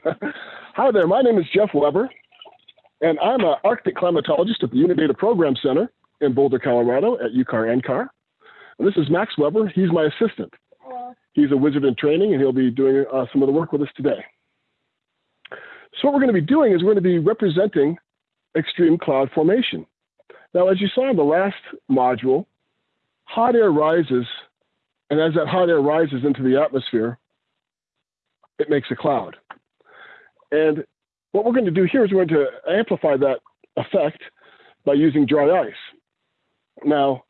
Hi there, my name is Jeff Weber, and I'm an Arctic climatologist at the Unidata Program Center in Boulder, Colorado at UCAR NCAR. And this is Max Weber. He's my assistant. He's a wizard in training, and he'll be doing uh, some of the work with us today. So what we're going to be doing is we're going to be representing extreme cloud formation. Now, as you saw in the last module, hot air rises, and as that hot air rises into the atmosphere, it makes a cloud. And what we're going to do here is we're going to amplify that effect by using dry ice. Now,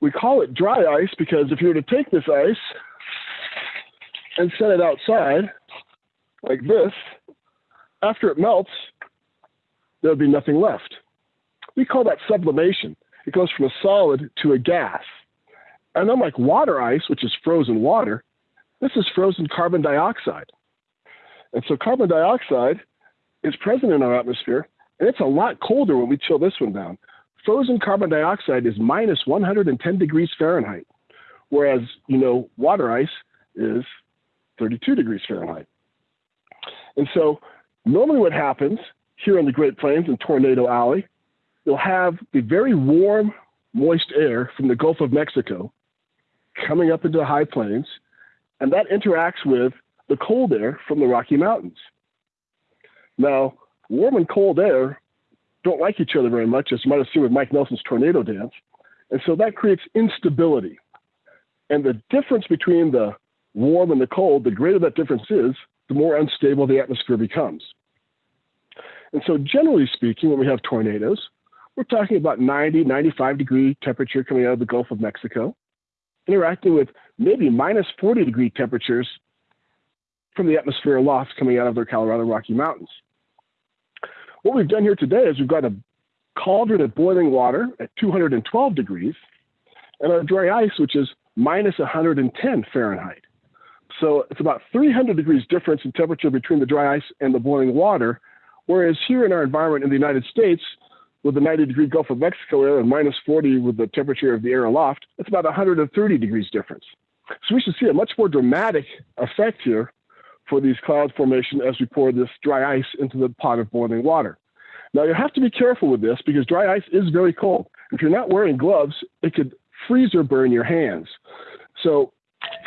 we call it dry ice because if you were to take this ice and set it outside like this, after it melts, there'll be nothing left. We call that sublimation. It goes from a solid to a gas. And unlike water ice, which is frozen water, this is frozen carbon dioxide. And so carbon dioxide is present in our atmosphere, and it's a lot colder when we chill this one down. Frozen carbon dioxide is minus 110 degrees Fahrenheit, whereas, you know, water ice is 32 degrees Fahrenheit. And so normally what happens here in the Great Plains in Tornado Alley, you'll have the very warm, moist air from the Gulf of Mexico coming up into the high plains, and that interacts with the cold air from the Rocky Mountains. Now, warm and cold air don't like each other very much, as you might have seen with Mike Nelson's tornado dance. And so that creates instability. And the difference between the warm and the cold, the greater that difference is, the more unstable the atmosphere becomes. And so, generally speaking, when we have tornadoes, we're talking about 90, 95 degree temperature coming out of the Gulf of Mexico, interacting with maybe minus 40 degree temperatures from the atmosphere aloft coming out of the Colorado Rocky Mountains. What we've done here today is we've got a cauldron of boiling water at 212 degrees and our dry ice, which is minus 110 Fahrenheit. So it's about 300 degrees difference in temperature between the dry ice and the boiling water. Whereas here in our environment in the United States, with the 90 degree Gulf of Mexico air and minus 40 with the temperature of the air aloft, it's about 130 degrees difference. So we should see a much more dramatic effect here for these cloud formation as we pour this dry ice into the pot of boiling water. Now you have to be careful with this because dry ice is very cold. If you're not wearing gloves, it could freeze or burn your hands. So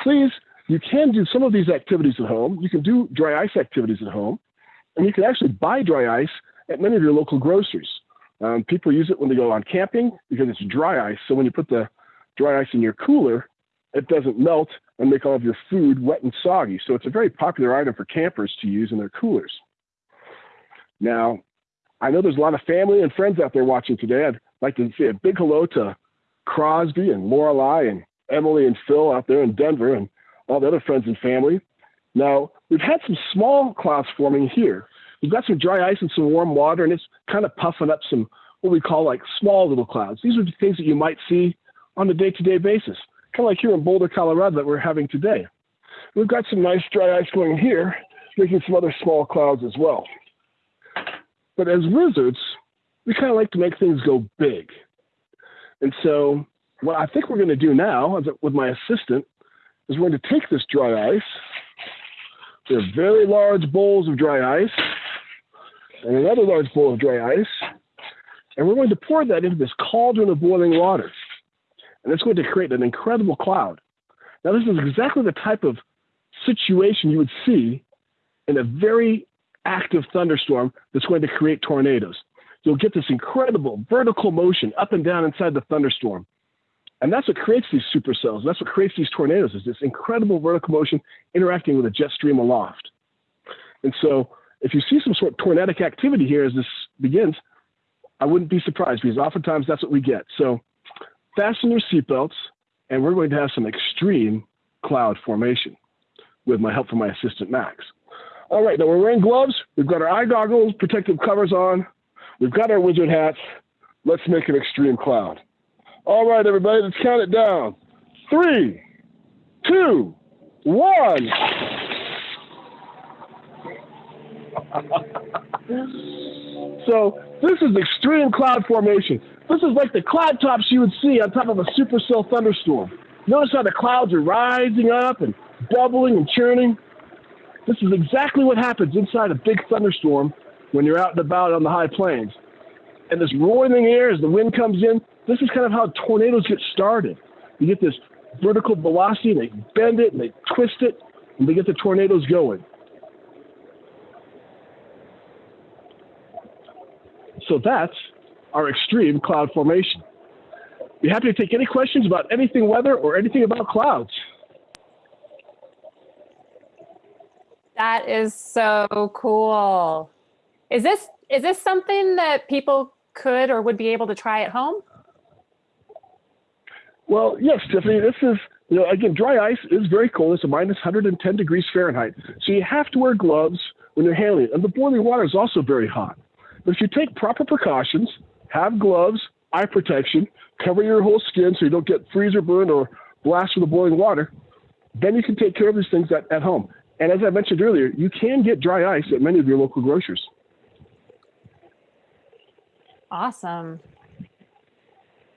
please, you can do some of these activities at home. You can do dry ice activities at home, and you can actually buy dry ice at many of your local groceries. Um, people use it when they go on camping because it's dry ice. So when you put the dry ice in your cooler, it doesn't melt and make all of your food wet and soggy. So it's a very popular item for campers to use in their coolers. Now, I know there's a lot of family and friends out there watching today. I'd like to say a big hello to Crosby and Lorelei and Emily and Phil out there in Denver and all the other friends and family. Now, we've had some small clouds forming here. We've got some dry ice and some warm water, and it's kind of puffing up some what we call like small little clouds. These are the things that you might see on a day to day basis kind of like here in Boulder, Colorado, that we're having today. We've got some nice dry ice going here, making some other small clouds as well. But as wizards, we kind of like to make things go big. And so, what I think we're going to do now with my assistant is we're going to take this dry ice. There are very large bowls of dry ice and another large bowl of dry ice. And we're going to pour that into this cauldron of boiling water and it's going to create an incredible cloud. Now, this is exactly the type of situation you would see in a very active thunderstorm that's going to create tornadoes. You'll get this incredible vertical motion up and down inside the thunderstorm. And that's what creates these supercells. That's what creates these tornadoes is this incredible vertical motion interacting with a jet stream aloft. And so if you see some sort of tornadic activity here as this begins, I wouldn't be surprised because oftentimes that's what we get. So fasten your seatbelts, and we're going to have some extreme cloud formation with my help from my assistant, Max. All right, now we're wearing gloves. We've got our eye goggles, protective covers on. We've got our wizard hats. Let's make an extreme cloud. All right, everybody, let's count it down. Three, two, one. so this is extreme cloud formation. This is like the cloud tops you would see on top of a supercell thunderstorm. Notice how the clouds are rising up and bubbling and churning. This is exactly what happens inside a big thunderstorm when you're out and about on the high plains. And this roaring air as the wind comes in, this is kind of how tornadoes get started. You get this vertical velocity, and they bend it and they twist it, and they get the tornadoes going. So that's our extreme cloud formation. Be happy to take any questions about anything weather or anything about clouds. That is so cool. Is this is this something that people could or would be able to try at home? Well, yes, Tiffany, this is, you know, again, dry ice is very cold. It's a minus 110 degrees Fahrenheit. So you have to wear gloves when you're handling it. And the boiling water is also very hot. But if you take proper precautions, have gloves, eye protection, cover your whole skin so you don't get freezer burn or blast with the boiling water, then you can take care of these things at, at home. And as I mentioned earlier, you can get dry ice at many of your local grocers. Awesome.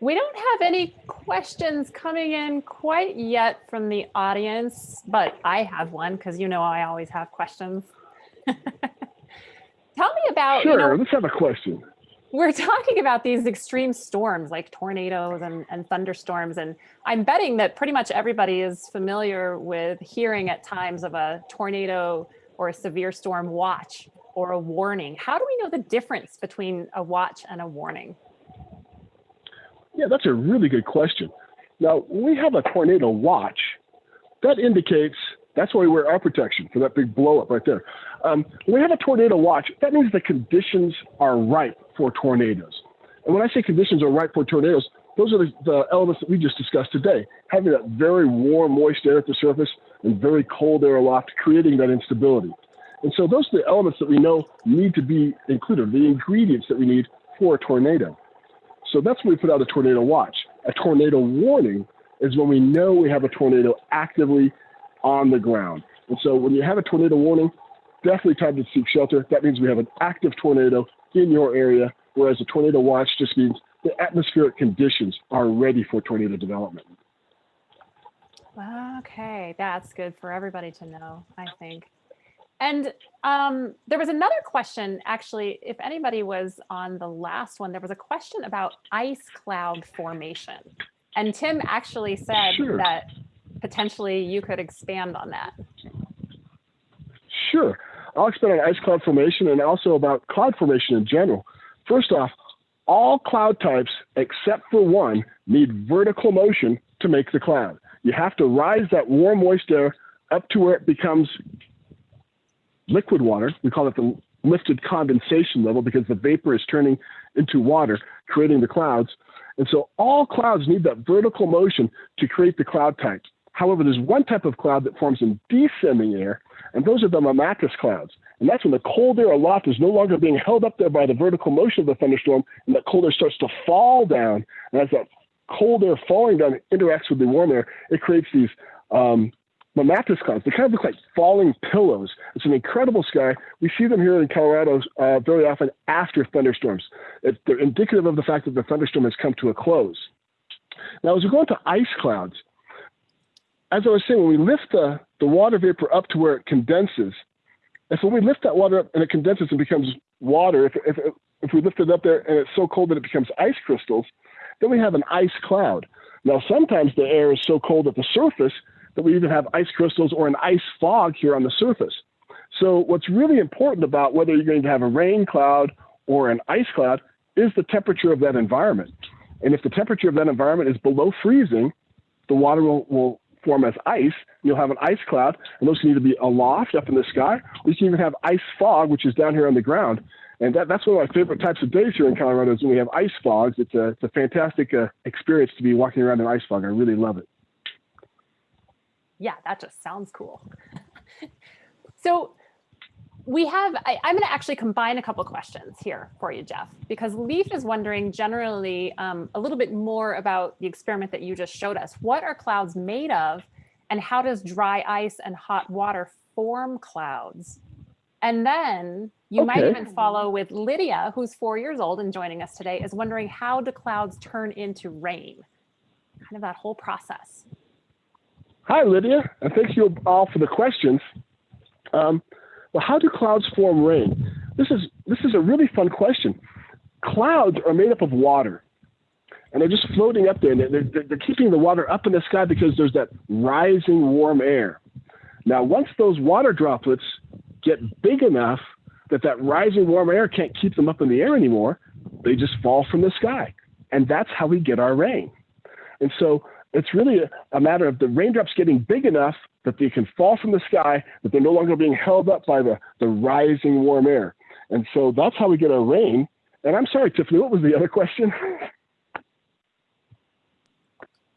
We don't have any questions coming in quite yet from the audience, but I have one because you know I always have questions. Tell me about, sure, you know, let's have a question. We're talking about these extreme storms like tornadoes and, and thunderstorms, and I'm betting that pretty much everybody is familiar with hearing at times of a tornado or a severe storm watch or a warning. How do we know the difference between a watch and a warning? Yeah, that's a really good question. Now, we have a tornado watch, that indicates that's why we wear our protection for that big blow up right there. Um, we have a tornado watch, that means the conditions are right for tornadoes. And when I say conditions are right for tornadoes, those are the, the, elements that we just discussed today. Having that very warm, moist air at the surface and very cold air aloft, creating that instability. And so those are the elements that we know need to be included, the ingredients that we need for a tornado. So that's when we put out a tornado watch. A tornado warning is when we know we have a tornado actively on the ground. And so when you have a tornado warning, definitely time to seek shelter. That means we have an active tornado in your area, whereas a tornado watch just means the atmospheric conditions are ready for tornado development. Okay, that's good for everybody to know, I think. And um, there was another question, actually, if anybody was on the last one, there was a question about ice cloud formation. And Tim actually said sure. that potentially you could expand on that. Sure. I'll expand on ice cloud formation and also about cloud formation in general. First off, all cloud types except for one need vertical motion to make the cloud. You have to rise that warm, moist air up to where it becomes liquid water. We call it the lifted condensation level because the vapor is turning into water, creating the clouds. And so all clouds need that vertical motion to create the cloud type. However, there's one type of cloud that forms in descending air, and those are the mammatus clouds. And that's when the cold air aloft is no longer being held up there by the vertical motion of the thunderstorm, and that cold air starts to fall down. And as that cold air falling down interacts with the warm air, it creates these um, clouds. They kind of look like falling pillows. It's an incredible sky. We see them here in Colorado uh, very often after thunderstorms. It, they're indicative of the fact that the thunderstorm has come to a close. Now, as we go into ice clouds, as I was saying, when we lift the, the water vapor up to where it condenses, if when we lift that water up and it condenses and becomes water, if, if, if we lift it up there and it's so cold that it becomes ice crystals, then we have an ice cloud. Now, sometimes the air is so cold at the surface that we even have ice crystals or an ice fog here on the surface. So, what's really important about whether you're going to have a rain cloud or an ice cloud is the temperature of that environment. And if the temperature of that environment is below freezing, the water will, will form as ice. You'll have an ice cloud, and those need to be aloft up in the sky. Or you can even have ice fog, which is down here on the ground. And that, that's one of my favorite types of days here in Colorado is when we have ice fogs. It's a, it's a fantastic uh, experience to be walking around in ice fog. I really love it yeah, that just sounds cool. so we have, I, am going to actually combine a couple questions here for you, Jeff, because Leaf is wondering generally um, a little bit more about the experiment that you just showed us. What are clouds made of and how does dry ice and hot water form clouds? And then you okay. might even follow with Lydia, who's four years old and joining us today, is wondering how do clouds turn into rain? Kind of that whole process. Hi, Lydia, and thank you all for the questions. Um, well, how do clouds form rain? This is, this is a really fun question. Clouds are made up of water and they're just floating up there and they're, they're, they're keeping the water up in the sky because there's that rising warm air. Now, once those water droplets get big enough that that rising warm air can't keep them up in the air anymore, they just fall from the sky. And that's how we get our rain. And so it's really a, a matter of the raindrops getting big enough that they can fall from the sky, that they're no longer being held up by the, the rising warm air. And so that's how we get our rain. And I'm sorry, Tiffany, what was the other question?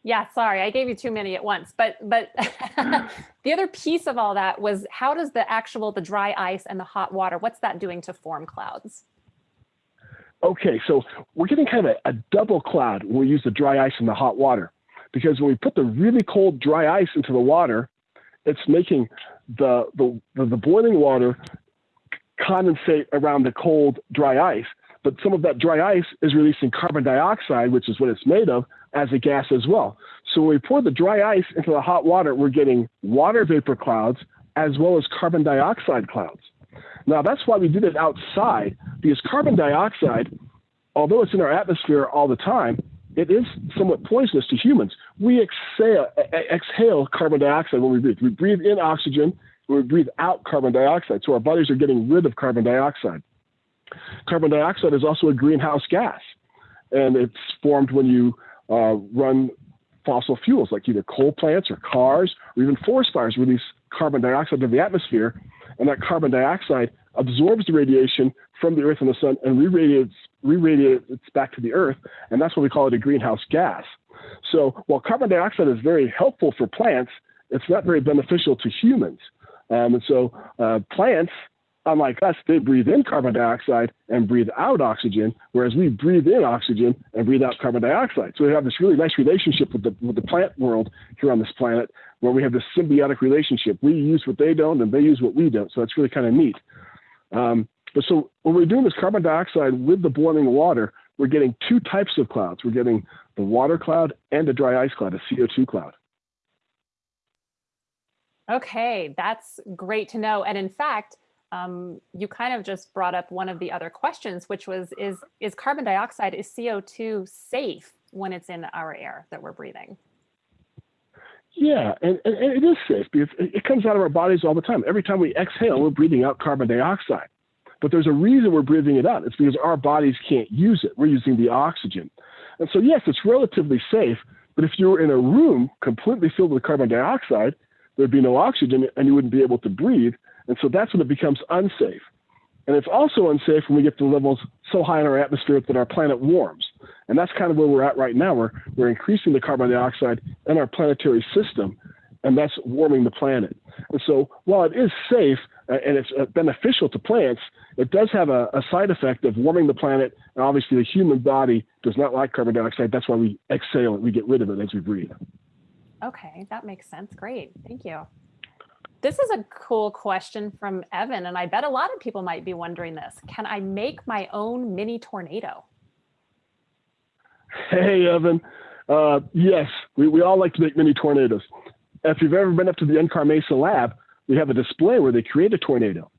Yeah, sorry, I gave you too many at once. But but the other piece of all that was how does the actual the dry ice and the hot water, what's that doing to form clouds? Okay, so we're getting kind of a, a double cloud when we use the dry ice and the hot water. Because when we put the really cold dry ice into the water, it's making the, the, the, boiling water condensate around the cold dry ice. But some of that dry ice is releasing carbon dioxide, which is what it's made of, as a gas as well. So when we pour the dry ice into the hot water, we're getting water vapor clouds as well as carbon dioxide clouds. Now, that's why we did it outside, because carbon dioxide, although it's in our atmosphere all the time, it is somewhat poisonous to humans. We exhale, exhale carbon dioxide when we breathe. We breathe in oxygen, we breathe out carbon dioxide. So our bodies are getting rid of carbon dioxide. Carbon dioxide is also a greenhouse gas, and it's formed when you uh, run fossil fuels like either coal plants or cars or even forest fires release carbon dioxide into the atmosphere, and that carbon dioxide absorbs the radiation from the earth and the sun and re-radiates, re-radiates back to the earth, and that's what we call it a greenhouse gas. So while carbon dioxide is very helpful for plants, it's not very beneficial to humans. Um, and so uh, plants unlike us, they breathe in carbon dioxide and breathe out oxygen, whereas we breathe in oxygen and breathe out carbon dioxide. So we have this really nice relationship with the, with the plant world here on this planet, where we have this symbiotic relationship. We use what they don't, and they use what we don't. So that's really kind of neat. Um, but so when we're doing this carbon dioxide with the boiling water, we're getting two types of clouds. We're getting the water cloud and a dry ice cloud, a CO2 cloud. Okay, that's great to know. And in fact, um, you kind of just brought up one of the other questions, which was, is, is carbon dioxide, is CO2 safe when it's in our air that we're breathing? Yeah, and, and, it is safe because it comes out of our bodies all the time. Every time we exhale, we're breathing out carbon dioxide. But there's a reason we're breathing it out. It's because our bodies can't use it. We're using the oxygen. And so, yes, it's relatively safe. But if you were in a room completely filled with carbon dioxide, there'd be no oxygen and you wouldn't be able to breathe. And so that's when it becomes unsafe. And it's also unsafe when we get to levels so high in our atmosphere that our planet warms. And that's kind of where we're at right now. We're, we're increasing the carbon dioxide in our planetary system, and that's warming the planet. And so while it is safe and it's uh, beneficial to plants, it does have a, a side effect of warming the planet. And obviously, the human body does not like carbon dioxide. That's why we exhale it, we get rid of it as we breathe. Okay, that makes sense. Great. Thank you. This is a cool question from Evan, and I bet a lot of people might be wondering this. Can I make my own mini tornado? Hey, Evan. Uh, yes, we, we all like to make mini tornadoes. If you've ever been up to the NCAR Mesa lab, we have a display where they create a tornado.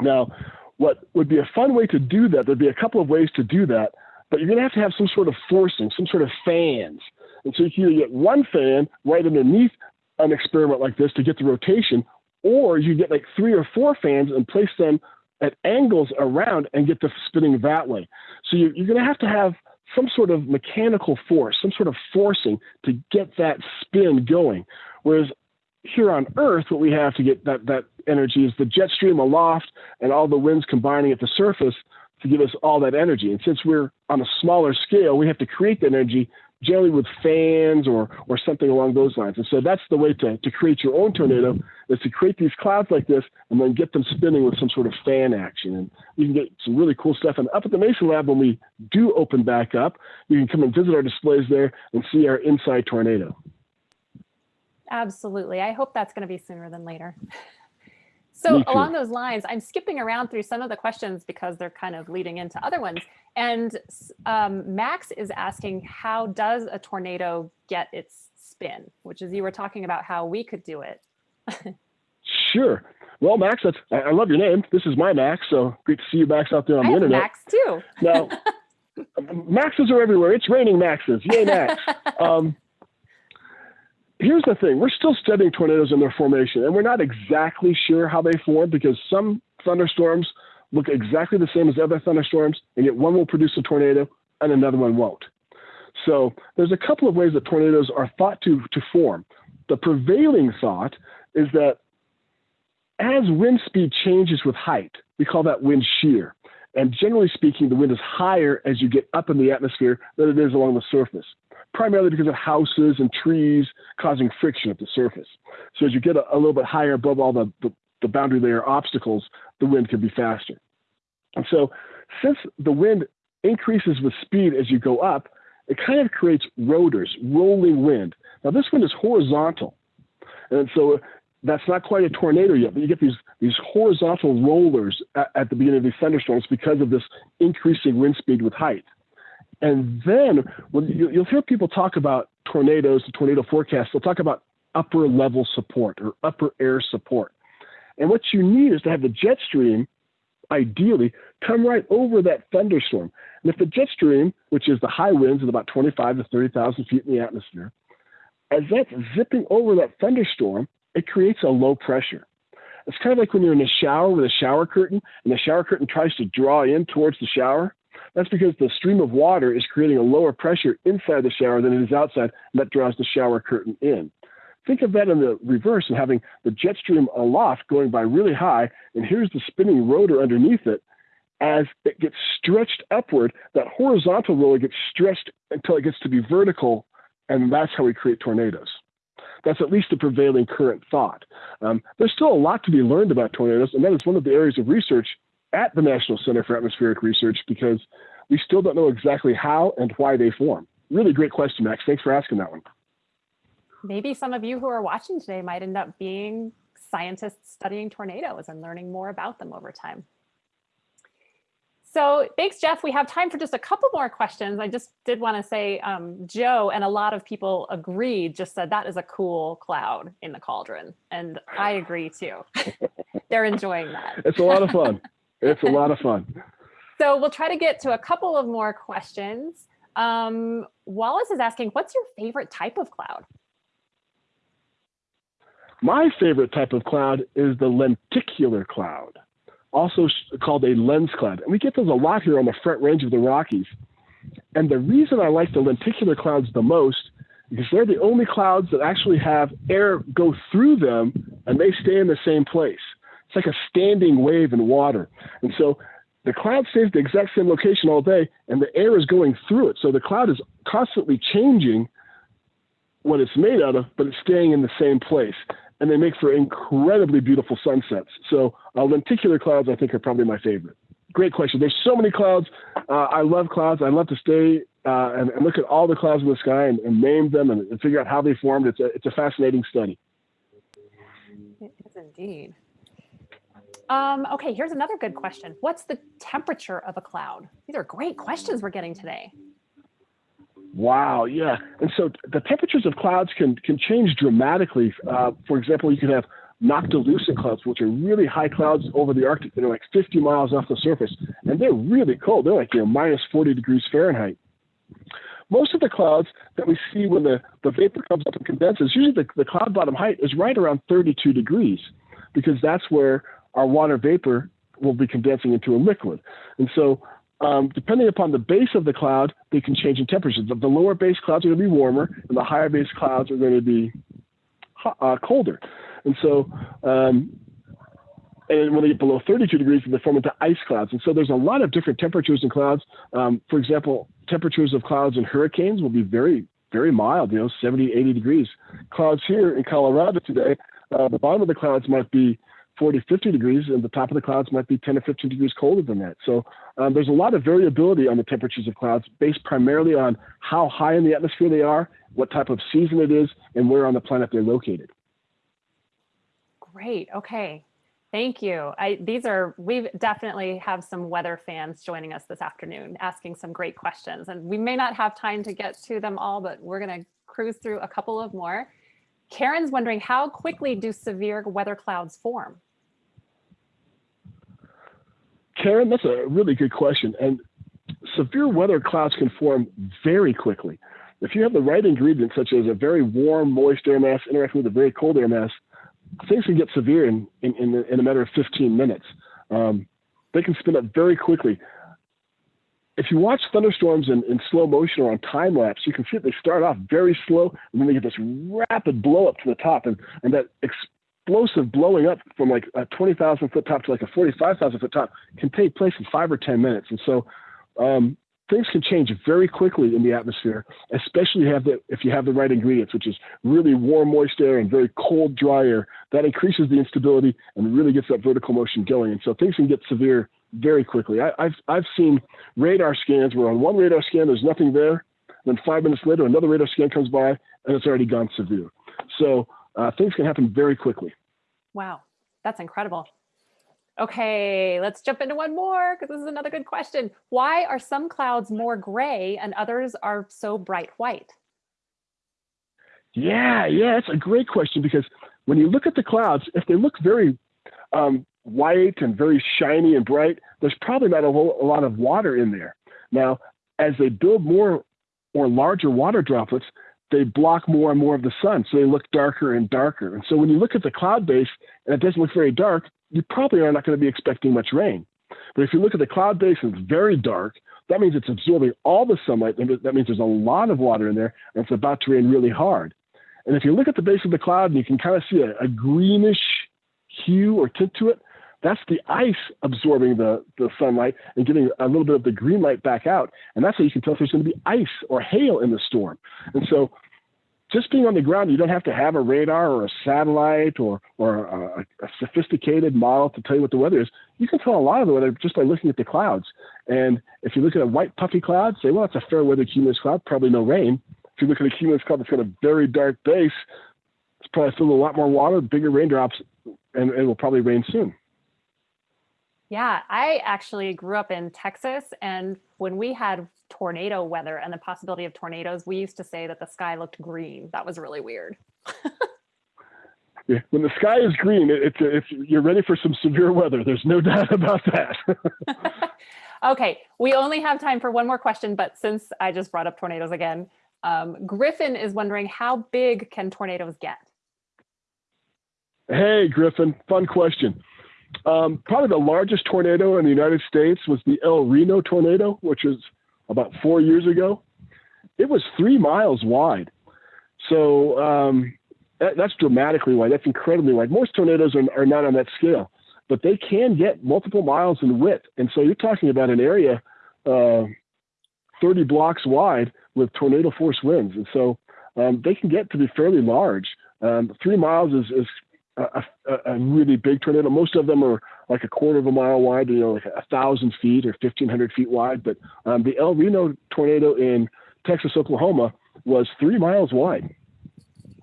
Now, what would be a fun way to do that, there'd be a couple of ways to do that, but you're going to have to have some sort of forcing, some sort of fans. And so you can either get one fan right underneath an experiment like this to get the rotation, or you get like three or four fans and place them at angles around and get the spinning that way. So you, you're going to have to have some sort of mechanical force, some sort of forcing to get that spin going. Whereas here on Earth, what we have to get that, that energy is the jet stream aloft and all the winds combining at the surface to give us all that energy. And since we're on a smaller scale, we have to create the energy generally with fans or or something along those lines. And so that's the way to, to create your own tornado is to create these clouds like this and then get them spinning with some sort of fan action. And you can get some really cool stuff. And up at the Mesa Lab, when we do open back up, you can come and visit our displays there and see our inside tornado. Absolutely. I hope that's going to be sooner than later. So along those lines, I'm skipping around through some of the questions because they're kind of leading into other ones. And um, Max is asking, how does a tornado get its spin? Which is you were talking about how we could do it. sure. Well, Max, that's, I I love your name. This is my Max, so great to see you, Max, out there on I the internet. Max too. Now, Maxes are everywhere. It's raining Maxes. Yay, Max. um, here's the thing we're still studying tornadoes and their formation, and we're not exactly sure how they form because some thunderstorms look exactly the same as other thunderstorms, and yet one will produce a tornado and another one won't. So there's a couple of ways that tornadoes are thought to, to form. The prevailing thought is that as wind speed changes with height, we call that wind shear. And generally speaking, the wind is higher as you get up in the atmosphere than it is along the surface, primarily because of houses and trees causing friction at the surface. So as you get a, a little bit higher above all the, the, the boundary layer obstacles, the wind can be faster. And so since the wind increases with speed as you go up, it kind of creates rotors, rolling wind. Now this wind is horizontal. And so that's not quite a tornado yet, but you get these, these horizontal rollers at, at the beginning of these thunderstorms because of this increasing wind speed with height. And then when you, you'll hear people talk about tornadoes, the tornado forecast, they'll talk about upper level support or upper air support. And what you need is to have the jet stream, ideally, come right over that thunderstorm. And if the jet stream, which is the high winds at about 25 to 30,000 feet in the atmosphere, as that's zipping over that thunderstorm, it creates a low pressure. It's kind of like when you're in a shower with a shower curtain and the shower curtain tries to draw in towards the shower. That's because the stream of water is creating a lower pressure inside the shower than it is outside, and that draws the shower curtain in. Think of that in the reverse and having the jet stream aloft going by really high, and here's the spinning rotor underneath it. As it gets stretched upward, that horizontal roller gets stretched until it gets to be vertical, and that's how we create tornadoes. That's at least the prevailing current thought. Um, there's still a lot to be learned about tornadoes, and that is one of the areas of research at the National Center for Atmospheric Research because we still don't know exactly how and why they form. Really great question, Max. Thanks for asking that one. Maybe some of you who are watching today might end up being scientists studying tornadoes and learning more about them over time. So thanks, Jeff. We have time for just a couple more questions. I just did want to say um, Joe and a lot of people agreed, just said that is a cool cloud in the cauldron. And I agree too. They're enjoying that. It's a lot of fun. it's a lot of fun. So we'll try to get to a couple of more questions. Um, Wallace is asking, what's your favorite type of cloud? My favorite type of cloud is the lenticular cloud, also called a lens cloud. And we get those a lot here on the front range of the Rockies. And the reason I like the lenticular clouds the most because they're the only clouds that actually have air go through them and they stay in the same place. It's like a standing wave in water. And so the cloud stays the exact same location all day and the air is going through it. So the cloud is constantly changing what it's made out of, but it's staying in the same place. And they make for incredibly beautiful sunsets. So uh, lenticular clouds, I think, are probably my favorite. Great question. There's so many clouds. Uh, I love clouds. I love to stay uh, and, and, look at all the clouds in the sky and, and name them and, and, figure out how they formed. It's a, it's a fascinating study. It is indeed. Um, okay, here's another good question. What's the temperature of a cloud? These are great questions we're getting today. Wow, yeah. And so the temperatures of clouds can, can change dramatically. Uh, for example, you can have noctilucent clouds, which are really high clouds over the Arctic that are like 50 miles off the surface. And they're really cold. They're like, you know, minus 40 degrees Fahrenheit. Most of the clouds that we see when the, the vapor comes up and condenses, usually the, the cloud bottom height is right around 32 degrees because that's where our water vapor will be condensing into a liquid. And so um, depending upon the base of the cloud, they can change in temperature. The, the lower base clouds are going to be warmer, and the higher base clouds are going to be uh, colder. And so, um, and when they get below 32 degrees, they form into ice clouds. And so, there's a lot of different temperatures in clouds. Um, for example, temperatures of clouds in hurricanes will be very, very mild. You know, 70, 80 degrees. Clouds here in Colorado today, uh, the bottom of the clouds might be 40, 50 degrees, and the top of the clouds might be 10 or 15 degrees colder than that. So um, there's a lot of variability on the temperatures of clouds based primarily on how high in the atmosphere they are, what type of season it is, and where on the planet they're located. Great. Okay. Thank you. I, these are, we definitely have some weather fans joining us this afternoon, asking some great questions. And we may not have time to get to them all, but we're going to cruise through a couple of more. Karen's wondering, how quickly do severe weather clouds form? Karen, that's a really good question. And severe weather clouds can form very quickly. If you have the right ingredients, such as a very warm, moist air mass interacting with a very cold air mass, things can get severe in, in, in, in a matter of 15 minutes. Um, they can spin up very quickly. If you watch thunderstorms in, in slow motion or on time lapse, you can see that they start off very slow and then they get this rapid blow up to the top. And, and that explosive blowing up from like a 20,000 foot top to like a 45,000 foot top can take place in five or 10 minutes. And so um, things can change very quickly in the atmosphere, especially have the, if you have the right ingredients, which is really warm, moist air and very cold, dry air. That increases the instability and really gets that vertical motion going. And so things can get severe very quickly. I, have I've seen radar scans where on one radar scan there's nothing there, then five minutes later another radar scan comes by and it's already gone severe. So uh, things can happen very quickly. Wow, that's incredible. Okay, let's jump into one more because this is another good question. Why are some clouds more gray and others are so bright white? Yeah, yeah, it's a great question because when you look at the clouds, if they look very um, white and very shiny and bright, there's probably not a, whole, a lot of water in there. Now, as they build more or larger water droplets, they block more and more of the sun, so they look darker and darker. And so when you look at the cloud base and it doesn't look very dark, you probably are not going to be expecting much rain. But if you look at the cloud base and it's very dark, that means it's absorbing all the sunlight. That means there's a lot of water in there and it's about to rain really hard. And if you look at the base of the cloud and you can kind of see a, a greenish hue or tint to it, that's the ice absorbing the, the sunlight and getting a little bit of the green light back out. And that's how you can tell if there's going to be ice or hail in the storm. And so just being on the ground, you don't have to have a radar or a satellite or, or a, a, sophisticated model to tell you what the weather is. You can tell a lot of the weather just by looking at the clouds. And if you look at a white puffy cloud, say, well, it's a fair weather cumulus cloud, probably no rain. If you look at a cumulus cloud that's got a very dark base, it's probably filled with a lot more water, bigger raindrops, and it will probably rain soon. Yeah, I actually grew up in Texas and when we had tornado weather and the possibility of tornadoes, we used to say that the sky looked green. That was really weird. yeah, when the sky is green, it's, it's you're ready for some severe weather. There's no doubt about that. okay, we only have time for one more question, but since I just brought up tornadoes again, um, Griffin is wondering how big can tornadoes get? Hey, Griffin, fun question. Um, probably the largest tornado in the United States was the El Reno tornado, which was about four years ago. It was three miles wide. So um, that, that's dramatically wide. That's incredibly wide. Most tornadoes are, are not on that scale, but they can get multiple miles in width. And so you're talking about an area uh, 30 blocks wide with tornado force winds. And so um, they can get to be fairly large. Um, three miles is, is a, a, a, really big tornado. Most of them are like a quarter of a mile wide, you know, like a thousand feet or 1500 feet wide. But um, the El Reno tornado in Texas, Oklahoma was three miles wide.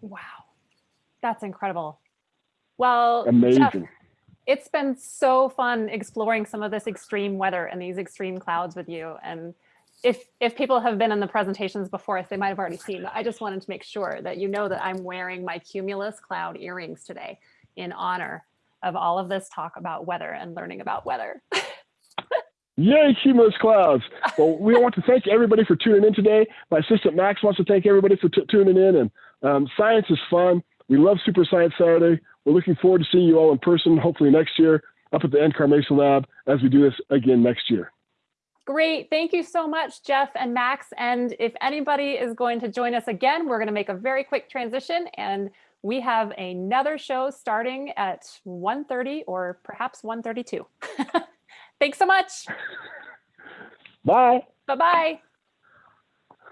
Wow. That's incredible. Well, amazing. Jeff, it's been so fun exploring some of this extreme weather and these extreme clouds with you. And if if people have been in the presentations before us, they might have already seen, but I just wanted to make sure that you know that I'm wearing my Cumulus Cloud earrings today in honor of all of this talk about weather and learning about weather. Yay, Cumulus Clouds. Well, we want to thank everybody for tuning in today. My assistant Max wants to thank everybody for tuning in. And um, science is fun. We love Super Science Saturday. We're looking forward to seeing you all in person, hopefully next year, up at the NCAR Mesa Lab as we do this again next year. Great. Thank you so much, Jeff and Max. And if anybody is going to join us again, we're going to make a very quick transition and we have another show starting at 1.30 or perhaps 1.32. Thanks so much. Bye. Bye-bye.